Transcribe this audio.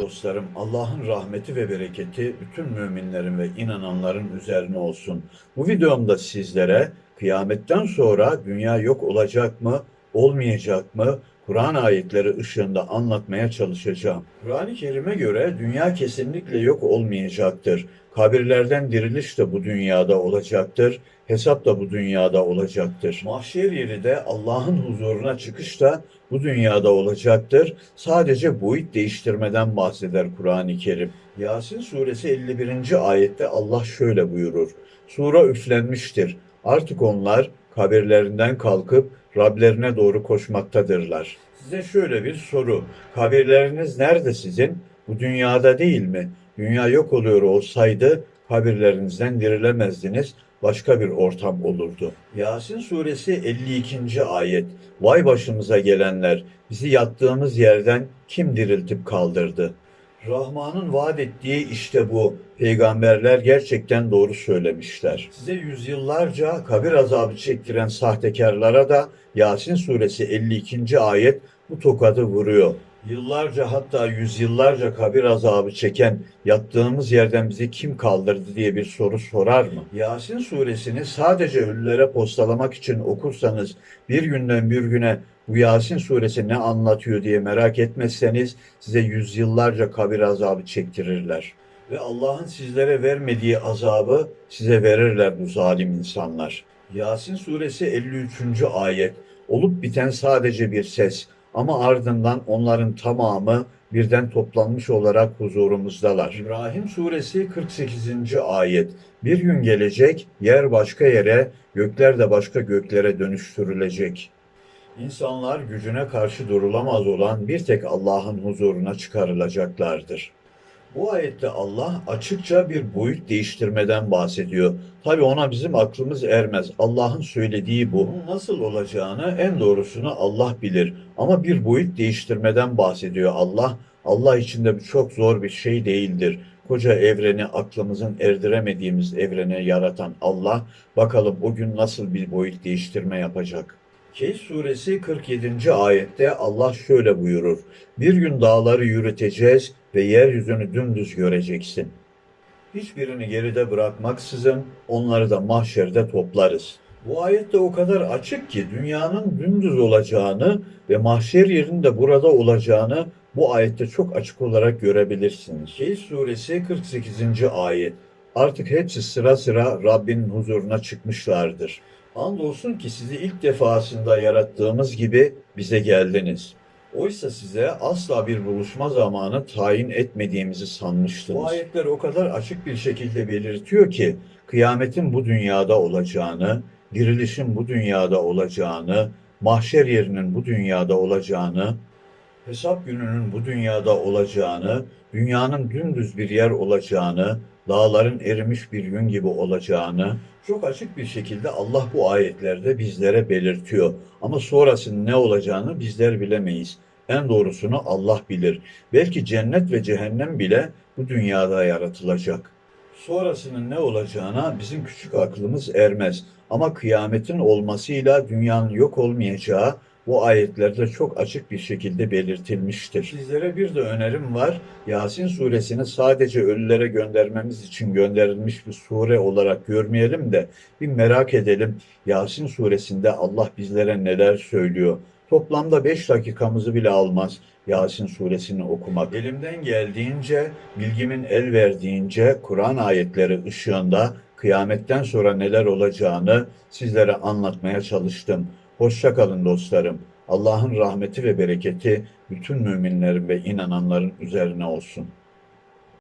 Dostlarım. Allah'ın rahmeti ve bereketi bütün müminlerin ve inananların üzerine olsun. Bu videomda sizlere kıyametten sonra dünya yok olacak mı, olmayacak mı? Kur'an ayetleri ışığında anlatmaya çalışacağım. Kur'an-ı Kerim'e göre dünya kesinlikle yok olmayacaktır. Kabirlerden diriliş de bu dünyada olacaktır. Hesap da bu dünyada olacaktır. Mahşer yeri de Allah'ın huzuruna çıkış da bu dünyada olacaktır. Sadece boyut değiştirmeden bahseder Kur'an-ı Kerim. Yasin suresi 51. ayette Allah şöyle buyurur. Sura üflenmiştir. Artık onlar kabirlerinden kalkıp Rablerine doğru koşmaktadırlar. Size şöyle bir soru. Kabirleriniz nerede sizin? Bu dünyada değil mi? Dünya yok oluyor olsaydı kabirlerinizden dirilemezdiniz. Başka bir ortam olurdu. Yasin suresi 52. ayet. Vay başımıza gelenler, bizi yattığımız yerden kim diriltip kaldırdı? Rahman'ın vaat ettiği işte bu. Peygamberler gerçekten doğru söylemişler. Size yüzyıllarca kabir azabı çektiren sahtekarlara da Yasin suresi 52. ayet bu tokadı vuruyor. Yıllarca hatta yüzyıllarca kabir azabı çeken yattığımız yerden bizi kim kaldırdı diye bir soru sorar mı? Yasin suresini sadece ölülere postalamak için okursanız bir günden bir güne bu Yasin suresi ne anlatıyor diye merak etmezseniz size yüzyıllarca kabir azabı çektirirler. Ve Allah'ın sizlere vermediği azabı size verirler bu zalim insanlar. Yasin suresi 53. ayet. Olup biten sadece bir ses ama ardından onların tamamı birden toplanmış olarak huzurumuzdalar. İbrahim suresi 48. ayet. Bir gün gelecek, yer başka yere, gökler de başka göklere dönüştürülecek. İnsanlar gücüne karşı durulamaz olan bir tek Allah'ın huzuruna çıkarılacaklardır. Bu ayette Allah açıkça bir boyut değiştirmeden bahsediyor. Tabi ona bizim aklımız ermez. Allah'ın söylediği bu. Nasıl olacağını en doğrusunu Allah bilir. Ama bir boyut değiştirmeden bahsediyor Allah. Allah için de çok zor bir şey değildir. Koca evreni aklımızın erdiremediğimiz evrene yaratan Allah bakalım o gün nasıl bir boyut değiştirme yapacak. Kehf suresi 47. ayette Allah şöyle buyurur. Bir gün dağları yürüteceğiz ve yeryüzünü dümdüz göreceksin. Hiçbirini geride bırakmaksızın onları da mahşerde toplarız. Bu ayette o kadar açık ki dünyanın dümdüz olacağını ve mahşer yerinde burada olacağını bu ayette çok açık olarak görebilirsiniz. Kehf suresi 48. ayet. Artık hepsi sıra sıra Rabbinin huzuruna çıkmışlardır. Andolsun ki sizi ilk defasında yarattığımız gibi bize geldiniz. Oysa size asla bir buluşma zamanı tayin etmediğimizi sanmıştınız. Bu ayetler o kadar açık bir şekilde belirtiyor ki kıyametin bu dünyada olacağını, dirilişin bu dünyada olacağını, mahşer yerinin bu dünyada olacağını, hesap gününün bu dünyada olacağını, dünyanın dümdüz bir yer olacağını, dağların erimiş bir gün gibi olacağını çok açık bir şekilde Allah bu ayetlerde bizlere belirtiyor. Ama sonrasının ne olacağını bizler bilemeyiz. En doğrusunu Allah bilir. Belki cennet ve cehennem bile bu dünyada yaratılacak. Sonrasının ne olacağına bizim küçük aklımız ermez. Ama kıyametin olmasıyla dünyanın yok olmayacağı bu ayetlerde çok açık bir şekilde belirtilmiştir. Sizlere bir de önerim var. Yasin suresini sadece ölülere göndermemiz için gönderilmiş bir sure olarak görmeyelim de bir merak edelim. Yasin suresinde Allah bizlere neler söylüyor. Toplamda 5 dakikamızı bile almaz Yasin suresini okumak. Elimden geldiğince, bilgimin el verdiğince Kur'an ayetleri ışığında kıyametten sonra neler olacağını sizlere anlatmaya çalıştım. Hoşça kalın dostlarım. Allah'ın rahmeti ve bereketi bütün müminlerin ve inananların üzerine olsun.